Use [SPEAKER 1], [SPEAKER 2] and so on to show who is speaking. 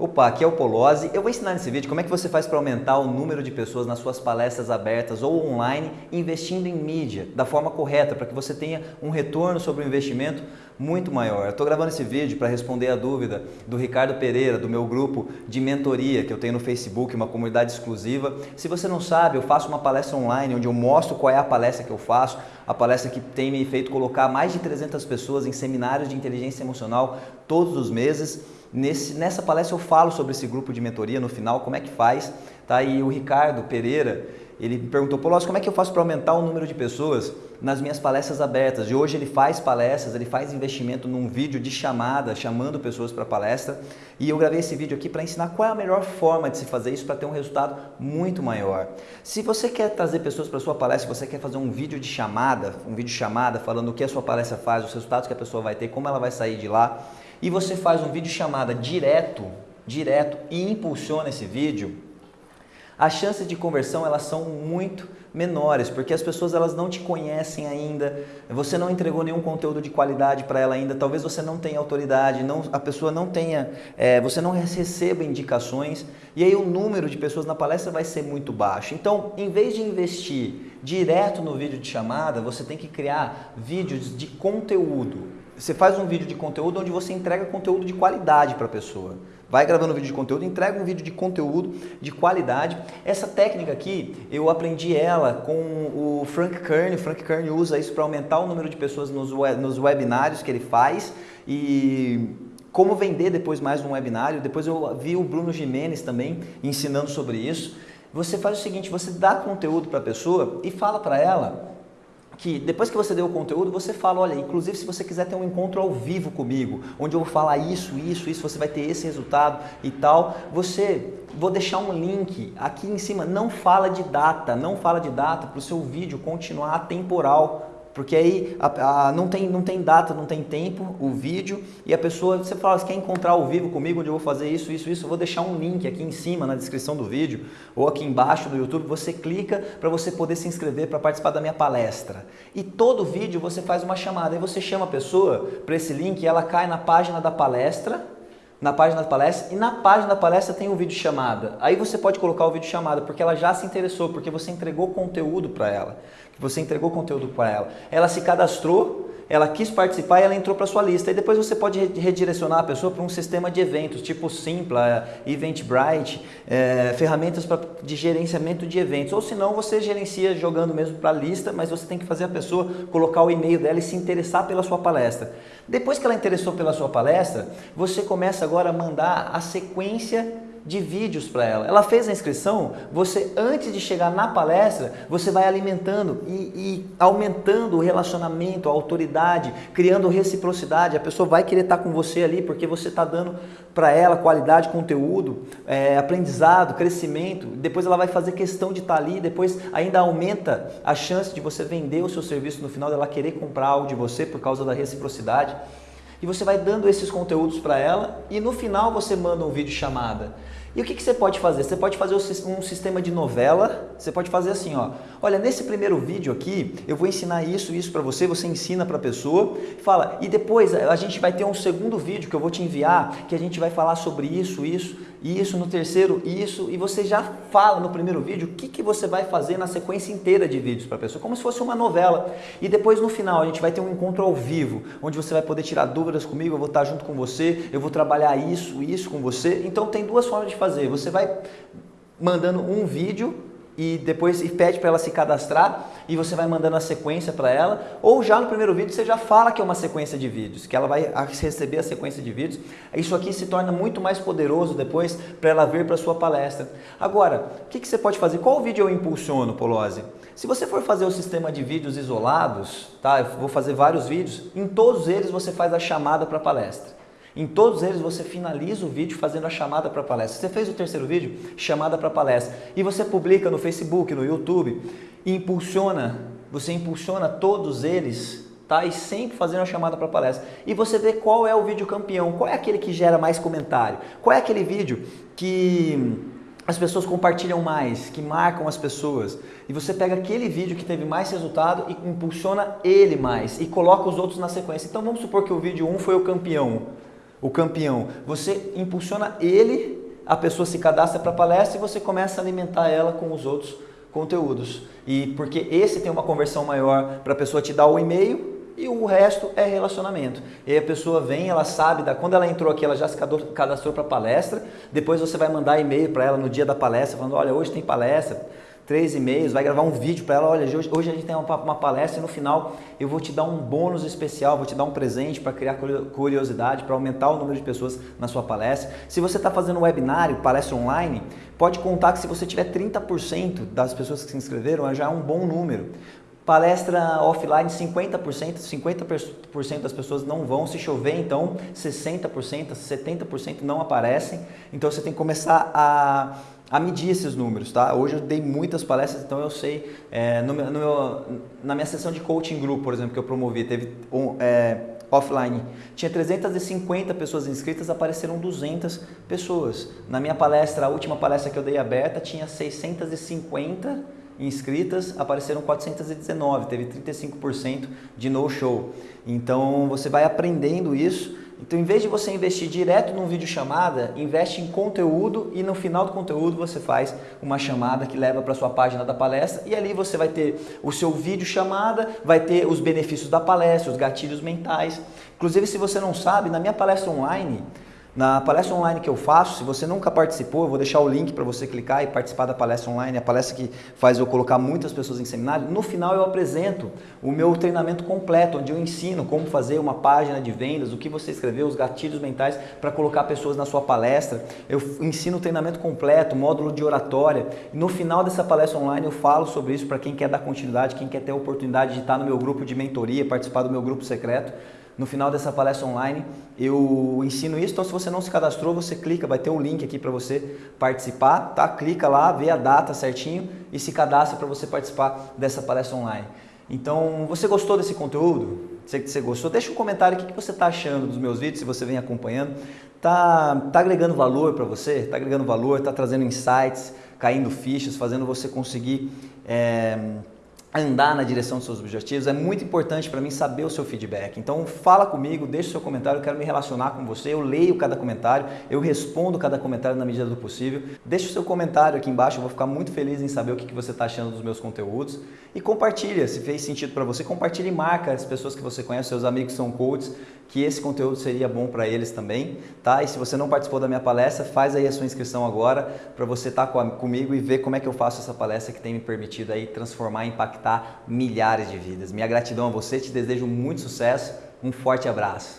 [SPEAKER 1] Opa, aqui é o Polozzi. Eu vou ensinar nesse vídeo como é que você faz para aumentar o número de pessoas nas suas palestras abertas ou online investindo em mídia da forma correta para que você tenha um retorno sobre o investimento muito maior. Eu estou gravando esse vídeo para responder a dúvida do Ricardo Pereira, do meu grupo de mentoria que eu tenho no Facebook, uma comunidade exclusiva. Se você não sabe, eu faço uma palestra online onde eu mostro qual é a palestra que eu faço, a palestra que tem me feito colocar mais de 300 pessoas em seminários de inteligência emocional todos os meses. Nesse, nessa palestra eu falo sobre esse grupo de mentoria no final, como é que faz, tá? E o Ricardo Pereira, ele me perguntou, Polossi, como é que eu faço para aumentar o número de pessoas nas minhas palestras abertas? E hoje ele faz palestras, ele faz investimento num vídeo de chamada, chamando pessoas para palestra. E eu gravei esse vídeo aqui para ensinar qual é a melhor forma de se fazer isso para ter um resultado muito maior. Se você quer trazer pessoas para sua palestra, você quer fazer um vídeo de chamada, um vídeo de chamada falando o que a sua palestra faz, os resultados que a pessoa vai ter, como ela vai sair de lá, e você faz um vídeo chamada direto, direto e impulsiona esse vídeo, as chances de conversão elas são muito menores, porque as pessoas elas não te conhecem ainda, você não entregou nenhum conteúdo de qualidade para ela ainda, talvez você não tenha autoridade, não, a pessoa não tenha, é, você não receba indicações, e aí o número de pessoas na palestra vai ser muito baixo. Então, em vez de investir direto no vídeo de chamada, você tem que criar vídeos de conteúdo. Você faz um vídeo de conteúdo onde você entrega conteúdo de qualidade para a pessoa. Vai gravando vídeo de conteúdo, entrega um vídeo de conteúdo de qualidade. Essa técnica aqui, eu aprendi ela com o Frank Kern. O Frank Kern usa isso para aumentar o número de pessoas nos, web, nos webinários que ele faz e como vender depois mais um webinário. Depois eu vi o Bruno Jimenez também ensinando sobre isso. Você faz o seguinte, você dá conteúdo para a pessoa e fala para ela que depois que você deu o conteúdo, você fala, olha, inclusive se você quiser ter um encontro ao vivo comigo, onde eu vou falar isso, isso, isso, você vai ter esse resultado e tal, você, vou deixar um link aqui em cima, não fala de data, não fala de data para o seu vídeo continuar atemporal, porque aí a, a, não, tem, não tem data, não tem tempo, o vídeo, e a pessoa, você fala, você quer encontrar ao vivo comigo, onde eu vou fazer isso, isso, isso, eu vou deixar um link aqui em cima na descrição do vídeo, ou aqui embaixo no YouTube, você clica para você poder se inscrever para participar da minha palestra. E todo vídeo você faz uma chamada, aí você chama a pessoa para esse link ela cai na página da palestra, na página da palestra e na página da palestra tem o um vídeo chamada. Aí você pode colocar o vídeo chamada porque ela já se interessou, porque você entregou conteúdo para ela, você entregou conteúdo para ela. Ela se cadastrou, ela quis participar e ela entrou para sua lista. E depois você pode redirecionar a pessoa para um sistema de eventos, tipo Simpla, Eventbrite, é, ferramentas pra, de gerenciamento de eventos. Ou se não, você gerencia jogando mesmo para a lista, mas você tem que fazer a pessoa colocar o e-mail dela e se interessar pela sua palestra. Depois que ela interessou pela sua palestra, você começa agora a mandar a sequência de vídeos para ela. Ela fez a inscrição, você antes de chegar na palestra, você vai alimentando e, e, aumentando o relacionamento, a autoridade, criando reciprocidade. A pessoa vai querer estar com você ali porque você está dando para ela qualidade, conteúdo, é, aprendizado, crescimento. Depois ela vai fazer questão de estar ali, depois ainda aumenta a chance de você vender o seu serviço no final, dela querer comprar algo de você por causa da reciprocidade e você vai dando esses conteúdos para ela e no final você manda um vídeo chamada. E o que, que você pode fazer? Você pode fazer um sistema de novela, você pode fazer assim, ó. Olha, nesse primeiro vídeo aqui, eu vou ensinar isso, isso para você, você ensina para a pessoa, fala, e depois a gente vai ter um segundo vídeo que eu vou te enviar, que a gente vai falar sobre isso, isso, isso, no terceiro, isso, e você já fala no primeiro vídeo o que, que você vai fazer na sequência inteira de vídeos para a pessoa, como se fosse uma novela. E depois no final a gente vai ter um encontro ao vivo, onde você vai poder tirar dúvidas comigo, eu vou estar junto com você, eu vou trabalhar isso, isso com você. Então tem duas formas de fazer. Você vai mandando um vídeo e depois e pede para ela se cadastrar e você vai mandando a sequência para ela, ou já no primeiro vídeo você já fala que é uma sequência de vídeos, que ela vai receber a sequência de vídeos. Isso aqui se torna muito mais poderoso depois para ela vir para sua palestra. Agora, o que, que você pode fazer? Qual vídeo eu impulsiono, Polose? Se você for fazer o sistema de vídeos isolados, tá? Eu vou fazer vários vídeos, em todos eles você faz a chamada para palestra. Em todos eles você finaliza o vídeo fazendo a chamada para palestra. Você fez o terceiro vídeo, chamada para palestra, e você publica no Facebook, no YouTube, e impulsiona, você impulsiona todos eles, tá? E sempre fazendo a chamada para palestra. E você vê qual é o vídeo campeão, qual é aquele que gera mais comentário, qual é aquele vídeo que as pessoas compartilham mais, que marcam as pessoas. E você pega aquele vídeo que teve mais resultado e impulsiona ele mais e coloca os outros na sequência. Então vamos supor que o vídeo 1 foi o campeão. O campeão, você impulsiona ele, a pessoa se cadastra para a palestra e você começa a alimentar ela com os outros conteúdos. E porque esse tem uma conversão maior para a pessoa te dar o e-mail e o resto é relacionamento. E aí a pessoa vem, ela sabe, da, quando ela entrou aqui, ela já se cadastrou para palestra, depois você vai mandar e-mail para ela no dia da palestra, falando, olha, hoje tem palestra, três e-mails, vai gravar um vídeo para ela, olha, hoje, hoje, a gente tem uma, uma, palestra e no final eu vou te dar um bônus especial, vou te dar um presente para criar curiosidade, para aumentar o número de pessoas na sua palestra. Se você está fazendo um webinário, palestra online, pode contar que se você tiver 30% das pessoas que se inscreveram, já é um bom número. Palestra offline, 50%, 50% das pessoas não vão. Se chover, então 60%, 70% não aparecem. Então você tem que começar a a medir esses números, tá? Hoje eu dei muitas palestras, então eu sei, é, no, no meu, na minha sessão de coaching group, por exemplo, que eu promovi, teve um, é, offline, tinha 350 pessoas inscritas, apareceram 200 pessoas. Na minha palestra, a última palestra que eu dei aberta, tinha 650 inscritas, apareceram 419, teve 35% de no-show. Então você vai aprendendo isso então, em vez de você investir direto num vídeo chamada, investe em conteúdo e no final do conteúdo você faz uma chamada que leva para sua página da palestra e ali você vai ter o seu vídeo chamada, vai ter os benefícios da palestra, os gatilhos mentais. Inclusive, se você não sabe, na minha palestra online, na palestra online que eu faço, se você nunca participou, eu vou deixar o link para você clicar e participar da palestra online, a palestra que faz eu colocar muitas pessoas em seminário. No final eu apresento o meu treinamento completo, onde eu ensino como fazer uma página de vendas, o que você escreveu, os gatilhos mentais para colocar pessoas na sua palestra. Eu ensino o treinamento completo, módulo de oratória. No final dessa palestra online eu falo sobre isso para quem quer dar continuidade, quem quer ter a oportunidade de estar no meu grupo de mentoria, participar do meu grupo secreto. No final dessa palestra online eu ensino isso, então se você não se cadastrou, você clica, vai ter um link aqui para você participar, tá? Clica lá, vê a data certinho e se cadastra para você participar dessa palestra online. Então, você gostou desse conteúdo? Que você gostou. Deixa um comentário o que você está achando dos meus vídeos, se você vem acompanhando. Tá, tá agregando valor para você? Tá agregando valor, tá trazendo insights, caindo fichas, fazendo você conseguir é, andar na direção dos seus objetivos, é muito importante para mim saber o seu feedback. Então fala comigo, deixa o seu comentário, eu quero me relacionar com você, eu leio cada comentário, eu respondo cada comentário na medida do possível. Deixa o seu comentário aqui embaixo, eu vou ficar muito feliz em saber o que você está achando dos meus conteúdos. E compartilha, se fez sentido para você, compartilha e marca as pessoas que você conhece, seus amigos são coaches, que esse conteúdo seria bom para eles também, tá? E se você não participou da minha palestra, faz aí a sua inscrição agora para você estar tá comigo e ver como é que eu faço essa palestra que tem me permitido aí transformar e impactar milhares de vidas. Minha gratidão a você, te desejo muito sucesso, um forte abraço.